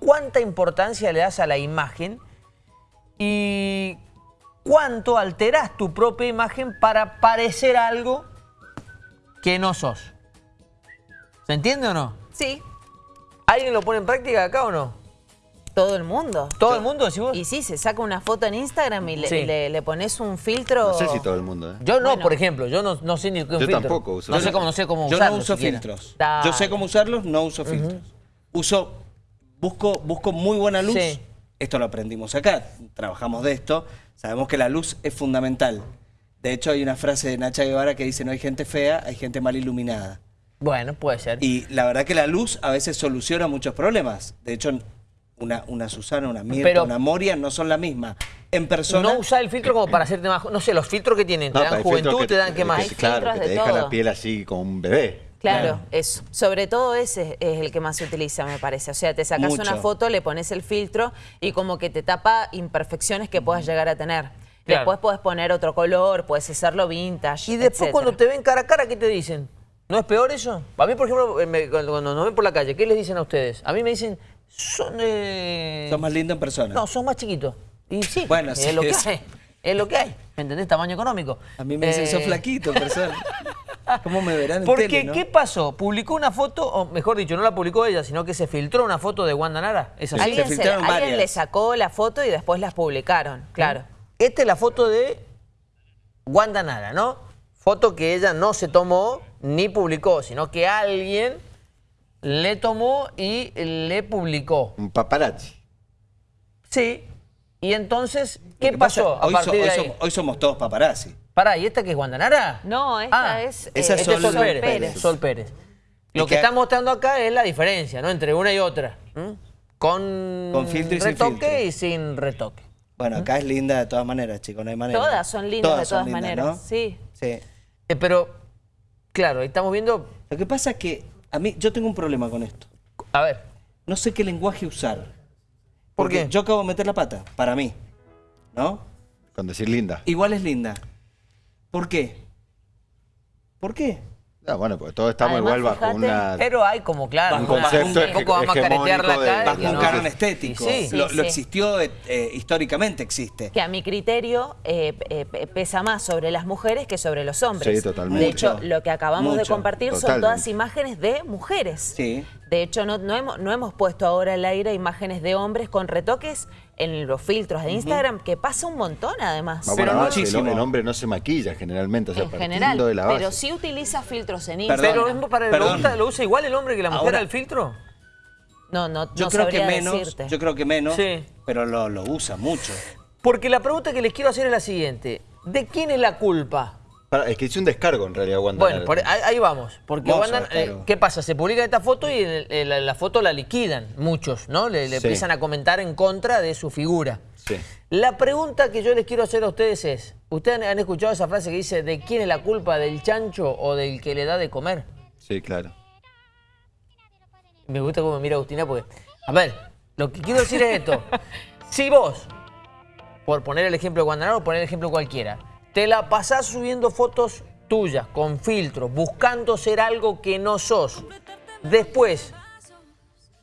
cuánta importancia le das a la imagen y cuánto alterás tu propia imagen para parecer algo que no sos. ¿Se entiende o no? Sí. ¿Alguien lo pone en práctica acá o no? Todo el mundo. ¿Todo el mundo decís vos? Y sí, se saca una foto en Instagram y le, Sí. le- le pones un filtro. No sé si todo el mundo, ¿eh? Yo no, Bueno. por ejemplo, yo no, no sé ni qué Yo filtro. tampoco uso No sé filtro. cómo, no sé cómo Yo usarlo no uso siquiera. filtros. Dale. Yo sé cómo usarlos, no uso filtros. Uso, busco, busco muy buena luz. Sí. Esto lo aprendimos acá, trabajamos de esto. Sabemos que la luz es fundamental. De hecho, hay una frase de Nacha Guevara que dice, no hay gente fea, hay gente mal iluminada. Bueno, puede ser. Y la verdad que la luz a veces soluciona muchos problemas. De hecho, una, una Susana, una Mirta, Pero- una Moria no son la misma. En persona... no usar el filtro como para hacerte más... No sé, los filtros que tienen, te dan juventud, que- te dan qué que- más. Hay Claro, que te de deja la piel así como un bebé. Claro, Claro. eso. Sobre todo ese es el que más se utiliza, me parece. O sea, te sacas Mucho. una foto, le pones el filtro y como que te tapa imperfecciones que puedas llegar a tener. Claro. Después puedes poner otro color, puedes hacerlo vintage. Y después etcétera. cuando te ven cara a cara, ¿qué te dicen? ¿No es peor eso? A mí, por ejemplo, eh, me- cuando, nos ven por la calle, ¿qué les dicen a ustedes? A mí me dicen, son de... Son más lindos en persona. No, son más chiquitos. Y sí, Bueno, es sí, lo que hay. Es lo que hay. ¿Me entendés? Tamaño económico. A mí me dicen, Eh, sos flaquito en persona. ¿Cómo me verán en Porque, tele, no? ¿qué pasó? Publicó una foto, o mejor dicho, no la publicó ella, sino que se filtró una foto de Wanda Nara. ¿Es así? Alguien, se se- filtraron alguien le sacó la foto y después las publicaron, claro. Esta es la foto de Wanda Nara, ¿no? Foto que ella no se tomó ni publicó, sino que alguien le tomó y le publicó. Un paparazzi. Sí. Y entonces, ¿qué pasa, pasó a hoy, so- partir hoy de ahí? somos, hoy somos todos paparazzi. Pará, ¿y esta que es Wanda Nara? No, esta Ah, es, esa eh, es Este es Sol Sol Pérez. Pérez. Sol Pérez. Lo que que- está mostrando acá es la diferencia, ¿no? Entre una y otra. ¿m? Con, Con filtro y sin retoque filtro. y sin retoque. Bueno, acá es linda de todas maneras, chicos, no hay manera. Todas son lindas de todas lindas, maneras, ¿no? sí. Sí. Eh, pero, claro, ahí estamos viendo... Lo que pasa es que a mí, yo tengo un problema con esto. A ver, No sé qué lenguaje usar. ¿Por Porque qué? yo acabo de meter la pata, para mí. ¿No? Con decir linda. Igual es linda. ¿Por qué? ¿Por qué? Ah, bueno, porque todos estamos Además, igual bajo fíjate, una... pero hay como, claro, Un concepto un poco vamos a. Bajo y un no. canon estético. sí. Sí, lo, existió, eh, históricamente existe. que a mi criterio eh, eh, pesa más sobre las mujeres que sobre los hombres. Sí, totalmente. De hecho, Mucho. lo que acabamos de compartir son todas imágenes de mujeres. Sí. De hecho, no, no hemos, no hemos puesto ahora al aire imágenes de hombres con retoques en los filtros de Instagram, que pasa un montón además. Vamos Pero el, muchísimo. el hombre no se maquilla generalmente, o sea, en general, de la base. pero sí utiliza filtros en Perdón. Instagram. Pero es para, ¿lo, Perdón. usa, lo usa igual el hombre que la mujer Ahora- al filtro? No, no, Yo no creo que menos, decirte. yo creo que menos, Sí. pero lo, lo usa mucho. Porque la pregunta que les quiero hacer es la siguiente. ¿De quién es la culpa? Es que hice un descargo en realidad, Wanda. Bueno, por- ahí, ahí vamos. Porque Wanda, eh. ¿qué pasa? Se publica esta foto y el- en la, la foto la liquidan muchos, ¿no? Le, le Sí. empiezan a comentar en contra de su figura. Sí. La pregunta que yo les quiero hacer a ustedes es, ¿ustedes han- han escuchado esa frase que dice, ¿de quién es la culpa, del chancho o del que le da de comer? Sí, claro. Me gusta cómo me mira Agustina porque, a ver, lo que quiero decir es esto. si vos, por poner el ejemplo de Guantanamo o poner el ejemplo cualquiera, te la pasás subiendo fotos tuyas, con filtros, buscando ser algo que no sos, después,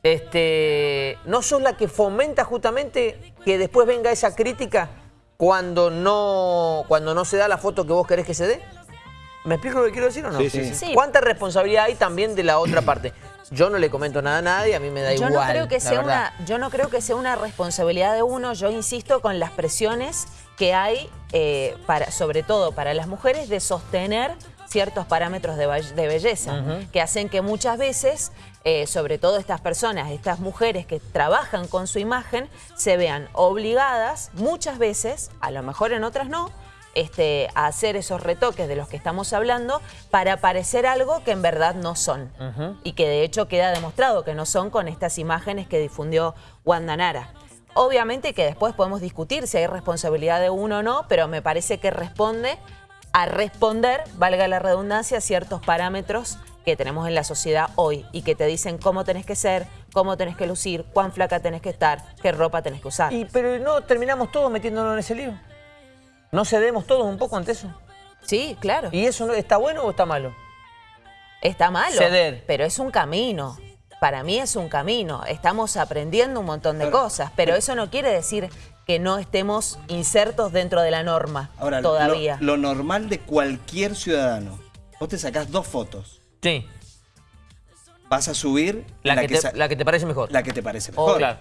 este, ¿no sos la que fomenta justamente que después venga esa crítica cuando no, cuando no se da la foto que vos querés que se dé? ¿Me explico lo que quiero decir o no? Sí, sí, sí. Sí. ¿Cuánta responsabilidad hay también de la otra parte? Yo no le comento nada a nadie, a mí me da Yo igual. no, creo que la sea verdad. una, yo no creo que sea una responsabilidad de uno, yo insisto con las presiones que hay, eh, para, sobre todo para las mujeres, de sostener ciertos parámetros de belleza, que hacen que muchas veces, eh, sobre todo estas personas, estas mujeres que trabajan con su imagen, se vean obligadas muchas veces, a lo mejor en otras no, este, a hacer esos retoques de los que estamos hablando para parecer algo que en verdad no son. Y que de hecho queda demostrado que no son con estas imágenes que difundió Wanda Nara. Obviamente que después podemos discutir si hay responsabilidad de uno o no, pero me parece que responde a responder, valga la redundancia, a ciertos parámetros que tenemos en la sociedad hoy y que te dicen cómo tenés que ser, cómo tenés que lucir, cuán flaca tenés que estar, qué ropa tenés que usar. Y, pero no terminamos todos metiéndonos en ese lío. ¿No cedemos todos un poco ante eso? Sí, claro. ¿Y eso no, está bueno o está malo? Está malo, Ceder. pero es un camino. para mí es un camino. Estamos aprendiendo un montón de cosas, pero eso no quiere decir que no estemos insertos dentro de la norma Ahora, lo- todavía. Lo, normal de cualquier ciudadano. Vos te sacás dos fotos. Sí, Vas a subir la, que, te, la que te parece mejor. la que te parece Oh, mejor. claro.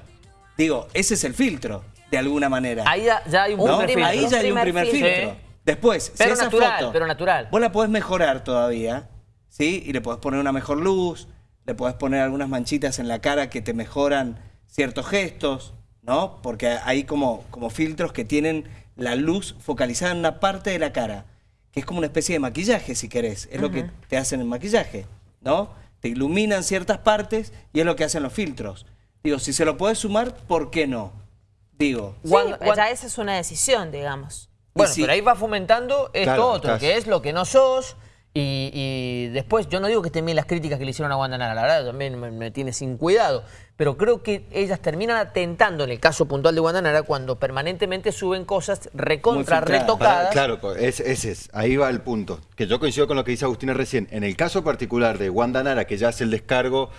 Digo, ese es el filtro, de alguna manera. Ahí ya, ya hay un primer filtro. Ahí ya hay un primer filtro. filtro. Sí. Después, Pero si esa natural, foto, pero natural. Vos la podés mejorar todavía, ¿sí? Y le podés poner una mejor luz, le podés poner algunas manchitas en la cara que te mejoran ciertos gestos, ¿no? Porque hay como, como filtros que tienen la luz focalizada en una parte de la cara, que es como una especie de maquillaje, si querés. Es lo que te hacen el maquillaje, ¿no? Te iluminan ciertas partes y es lo que hacen los filtros. Digo, si se lo podés sumar, ¿por qué no? Digo, Sí, Wanda- ya esa es una decisión, digamos. Bueno, pero ahí va fomentando esto Claro, otro, estás- que es lo que no sos. Y, y después, yo no digo que estén bien las críticas que le hicieron a Wanda Nara, la verdad también me, me tiene sin cuidado. Pero creo que ellas terminan atentando, en el caso puntual de Wanda Nara, cuando permanentemente suben cosas recontra retocadas. Para- claro, co- es- ese es, ahí va el punto. Que yo coincido con lo que dice Agustina recién. En el caso particular de Wanda Nara, que ya hace el descargo,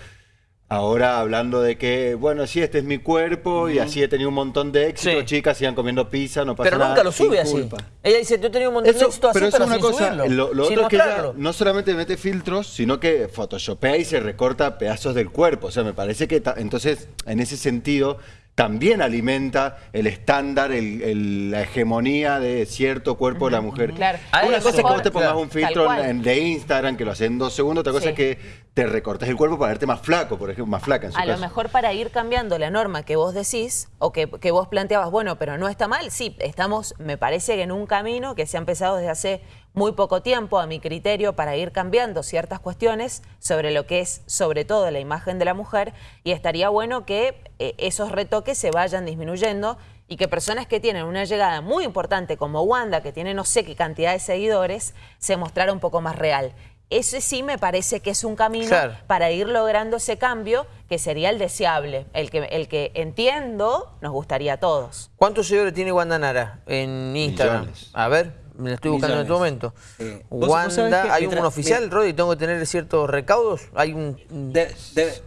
ahora hablando de que, bueno, sí, este es mi cuerpo y así he tenido un montón de éxito, Sí. chicas, sigan comiendo pizza, no pasa pero nada. nunca lo sube así. culpa. Ella dice, yo he tenido un montón de éxito así, pero pero, eso es una sin cosa. subirlo, Lo, lo sin otro es que ella no solamente mete filtros, sino que photoshopea y se recorta pedazos del cuerpo. O sea, me parece que entonces, en ese sentido, también alimenta el estándar, el- el- la hegemonía de cierto cuerpo de la mujer. Claro. A Una eso, cosa es que vos te claro, pongas un filtro cual. en, en- de Instagram que lo haces en dos segundos, otra cosa Sí. es que te recortes el cuerpo para verte más flaco, por ejemplo, más flaca en su A lo mejor para ir cambiando la norma que vos decís o que, que vos planteabas, bueno, pero no está mal, sí, estamos, me parece que en un camino que se ha empezado desde hace muy poco tiempo, a mi criterio, para ir cambiando ciertas cuestiones sobre lo que es, sobre todo, la imagen de la mujer, y estaría bueno que eh, esos retoques se vayan disminuyendo y que personas que tienen una llegada muy importante como Wanda, que tiene no sé qué cantidad de seguidores, se mostrara un poco más real. Ese sí me parece que es un camino Claro. para ir logrando ese cambio que sería el deseable, el que, el que entiendo nos gustaría a todos. ¿Cuántos seguidores tiene Wanda Nara en Instagram? Millones. A ver, me lo estoy buscando en este momento. Sí. ¿Vos- vos Wanda, ¿hay un oficial, Rodri? ¿Tengo que tener ciertos recaudos? ¿Hay un...? de- de-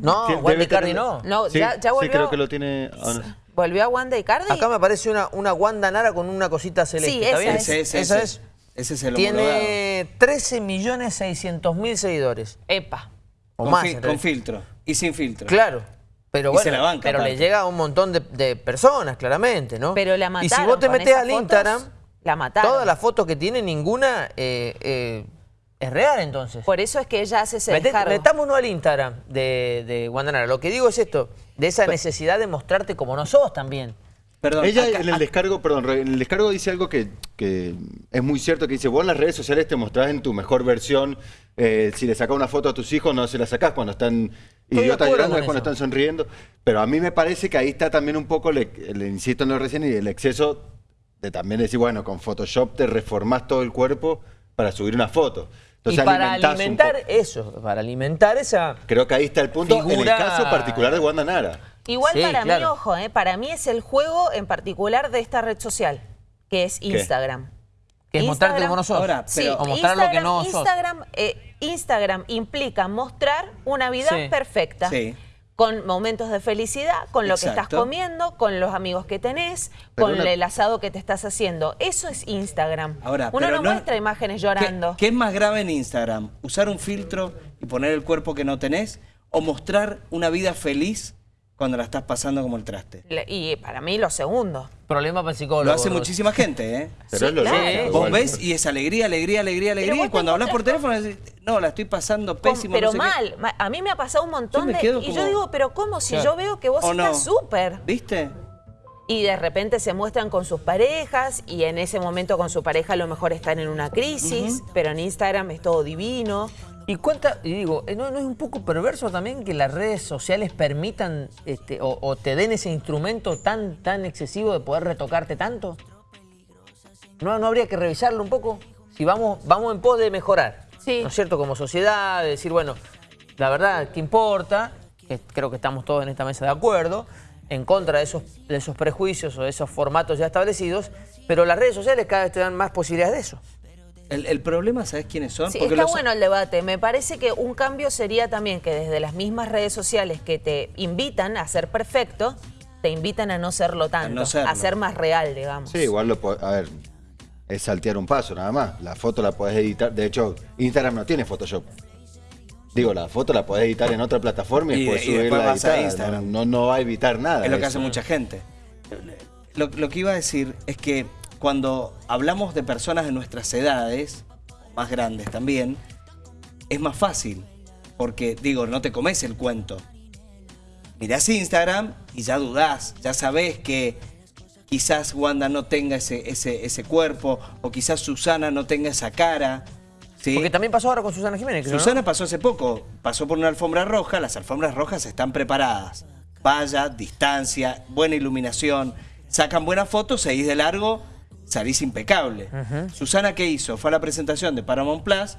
No, debe Icardi no. No, Sí, ya, ya sí, volvió. creo que lo tiene... no. ¿Volvió a Wanda Icardi? Acá me aparece una, una Wanda Nara con una cosita celeste. Sí, ¿Está bien? es. Esa es. Ese es el. Tiene 13 millones 600 mil seguidores. Epa. O con, más. fi- con filtro y sin filtro. Claro. Pero Y bueno, se la banca, pero le llega a un montón de, de personas, claramente, ¿no? Pero la Y mataron. si vos te esas al fotos, Instagram, La mataron. todas las fotos que tiene, ninguna eh, eh, es real, entonces. Por eso es que ella hace ese descargo. metámonos al Instagram de, de Wanda Nara. Lo que digo es esto, de esa necesidad de mostrarte como no sos también. Perdón. Ella acá- en el acá- descargo, perdón, en el descargo dice algo que, que es muy cierto, que dice, vos en las redes sociales te mostrás en tu mejor versión, eh, si le sacás una foto a tus hijos no se la sacás cuando están idiotas llorando, es cuando están sonriendo, pero a mí me parece que ahí está también un poco, le, le insisto en lo recién, y el exceso de también decir, bueno, con Photoshop te reformás todo el cuerpo para subir una foto. Entonces y para alimentar eso, para alimentar esa... Creo que ahí está el punto en el caso particular de Wanda Nara. Igual Sí, para mí, claro. ojo, eh, para mí es el juego en particular de esta red social, que es Instagram. Que es mostrarte Instagram- como no sos. Ahora, Sí, pero- o mostrar lo que Instagram- no sos. Instagram, eh, Instagram implica mostrar una vida Sí. perfecta. Sí. Con momentos de felicidad, con lo que estás comiendo, con los amigos que tenés, Pero con una- el asado que te estás haciendo. Eso es Instagram. Ahora, Uno no, no- muestra imágenes ¿Qué, llorando. qué es más grave en Instagram? ¿Usar un filtro y poner el cuerpo que no tenés? ¿O mostrar una vida feliz cuando la estás pasando como el traste? Le- Y para mí lo segundo. Problema para el psicólogo. Lo hace muchísima gente, ¿eh? Pero Sí, es lo claro. Vos ves y es alegría, alegría, alegría, alegría. Y cuando te hablas por teléfono decís, no, la estoy pasando Con- pésimo. pero no sé qué". mal. ma- A mí me ha pasado un montón de... Y yo digo, pero ¿cómo? Si Claro. yo veo que vos ¿O estás no? súper. ¿Viste? Y de repente se muestran con sus parejas y en ese momento con su pareja a lo mejor están en una crisis, pero en Instagram es todo divino. Y cuenta, y digo, ¿no, no es un poco perverso también que las redes sociales permitan este, o, o te den ese instrumento tan, tan excesivo de poder retocarte tanto? ¿No, no habría que revisarlo un poco? Si vamos, vamos en pos de mejorar, Sí. ¿no es cierto? Como sociedad, de decir, bueno, la verdad, ¿qué importa? Que creo que estamos todos en esta mesa de acuerdo, en contra de esos, de esos prejuicios o de esos formatos ya establecidos, pero las redes sociales cada vez te dan más posibilidades de eso. El, el problema, ¿sabes quiénes son? Sí, Porque está los- bueno el debate. Me parece que un cambio sería también que desde las mismas redes sociales que te invitan a ser perfecto, te invitan a no serlo tanto, no a ser más real, digamos. Sí, igual lo po- A ver, es saltear un paso nada más. La foto la podés editar. De hecho, Instagram no tiene Photoshop. Digo, la foto la podés editar en otra plataforma y, Y de- después y después subirla a vas a editar. Instagram. No, no, no va a evitar nada. Es lo que eso. hace mucha gente. Lo, lo que iba a decir es que cuando hablamos de personas de nuestras edades, más grandes también, es más fácil. Porque, digo, no te comes el cuento. Mirás Instagram y ya dudás, ya sabés que quizás Wanda no tenga ese, ese, ese cuerpo, o quizás Susana no tenga esa cara. ¿sí? Porque también pasó ahora con Susana Jiménez, creo, ¿no? Susana pasó hace poco, pasó por una alfombra roja, las alfombras rojas están preparadas. Valla, distancia, buena iluminación, sacan buenas fotos, seguís de largo, salís impecable. Susana, ¿qué hizo? Fue a la presentación de Paramount Plus,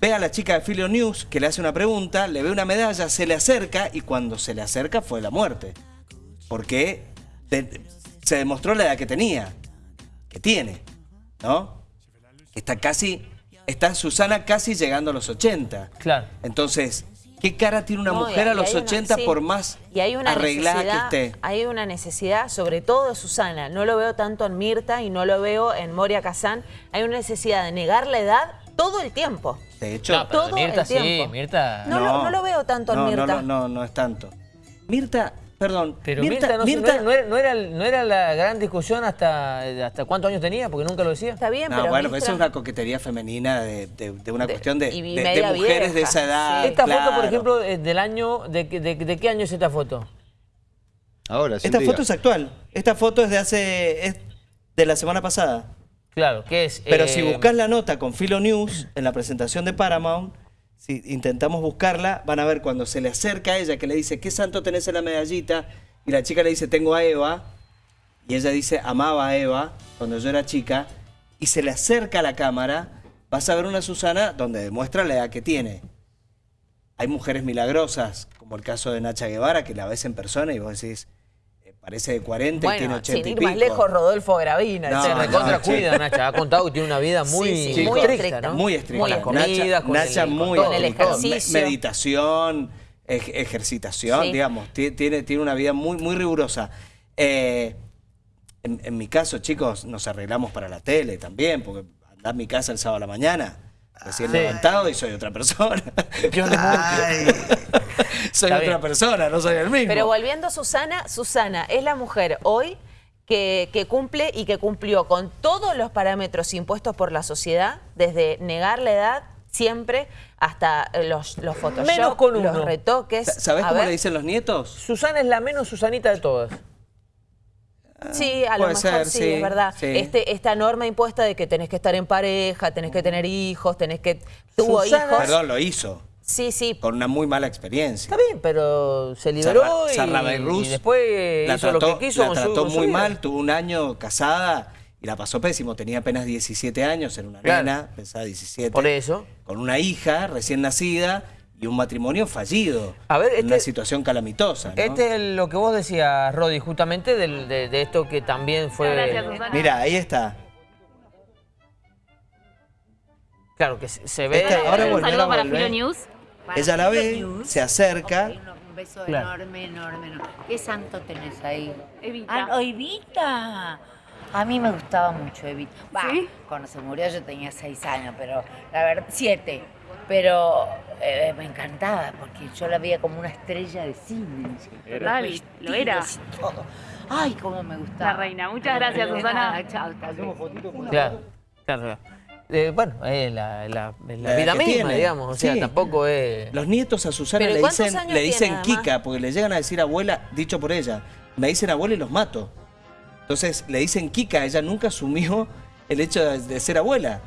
ve a la chica de Filio News que le hace una pregunta, le ve una medalla, se le acerca y cuando se le acerca fue la muerte. Porque se demostró la edad que tenía, que tiene, ¿no? Está casi, está Susana casi llegando a los 80. Claro. Entonces, ¿qué cara tiene una No, mujer a los hay una- 80 sí. por más y hay una arreglada que esté? Hay una necesidad, sobre todo de Susana, no lo veo tanto en Mirta y no lo veo en Moria Kazán, hay una necesidad de negar la edad todo el tiempo. De hecho, No, todo Mirta el sí, tiempo. Mirta... No, lo, no lo veo tanto no, en Mirta. No, no, no, no es tanto. Mirta, perdón. Pero Mirta, no, Mirta- no era, no, era, no era la gran discusión hasta, hasta cuántos años tenía, porque nunca lo decía. Está bien, No, pero bueno, Mirta- eso es una coquetería femenina de, de- de una De- cuestión de, mujeres de esa edad. sí. Esta foto, por ejemplo, es del año... ¿De, qué- de, de qué año es esta foto? Ahora, sin Esta diga. foto es actual. Esta foto es de hace. es de la semana pasada. Claro, que es... Pero eh, si buscas la nota con Filo News en la presentación de Paramount, si intentamos buscarla, van a ver cuando se le acerca a ella que le dice, ¿qué santo tenés en la medallita? Y la chica le dice, tengo a Eva. Y ella dice, amaba a Eva cuando yo era chica. Y se le acerca a la cámara, vas a ver una Susana donde demuestra la edad que tiene. Hay mujeres milagrosas, como el caso de Nacha Guevara, que la ves en persona y vos decís, parece de 40 y tiene Bueno, 80 sin y ir pico. más lejos, Rodolfo Gravina. No, Se recontra no, cuida. Nacha. Ha contado que tiene una vida muy, Sí, sí, muy estricta, estricta. ¿no? Muy estricta. Con las comidas, con Nacha el, muy con el ejercicio. Me- meditación, ej- ejercitación, Sí. digamos. Ti- Tiene, tiene una vida muy, muy rigurosa. Eh, en, en mi caso, chicos, nos arreglamos para la tele también, porque andá a mi casa el sábado a la mañana, recién Sí. levantado y soy otra persona. Yo soy Está otra bien. persona, no soy el mismo. Pero volviendo a Susana, Susana es la mujer hoy que, que cumple y que cumplió con todos los parámetros impuestos por la sociedad, desde negar la edad siempre hasta eh, los, los Photoshop, Menos con uno. los retoques. Sa- ¿Sabés A cómo ver. le dicen los nietos? Susana es la menos Susanita de todas. Sí, a lo mejor ser, sí, sí, es verdad. sí. Este, esta norma impuesta de que tenés que estar en pareja, tenés que tener hijos, tenés que... Tuvo Susana- hijos. Perdón, lo hizo, Sí, sí. con una muy mala experiencia. Está bien, pero se liberó Sarra- y, Sarra Beirut y después la hizo trató, lo que quiso la con trató su muy vida. mal, tuvo un año casada y la pasó pésimo. Tenía apenas 17 años, era una Claro. nena, pensaba 17. Por eso. Con una hija recién nacida y un matrimonio fallido. A ver, en este- una situación calamitosa. ¿no? Este es lo que vos decías, Rodi, justamente del- de, de esto que también fue... Gracias. Mira, ahí está. Claro, que se, se ve... Este- ahora Un saludo para volver. Filo News. Ella la ve, se acerca. Un- Un beso Claro. enorme, enorme, enorme. ¿Qué santo tenés ahí? Evita. Ah, Evita. A mí me gustaba mucho Evita. ¿Sí? Cuando se murió yo tenía seis años, pero la verdad, siete. Pero eh, me encantaba porque yo la veía como una estrella de cine. Total, lo era. vestidos y todo. Ay, cómo me gustaba. La reina. Muchas gracias, Susana. Chao, hasta luego. Claro, claro. Eh, bueno, es la, la- es la La vida que misma, tiene. digamos. O sea, Sí. tampoco es... Los nietos a Susana le ¿cuántos dicen, le tiene, dicen además? Kika, porque le llegan a decir abuela, dicho por ella. Me dicen abuela y los mato. Entonces le dicen Kika, ella nunca asumió el hecho de- de ser abuela.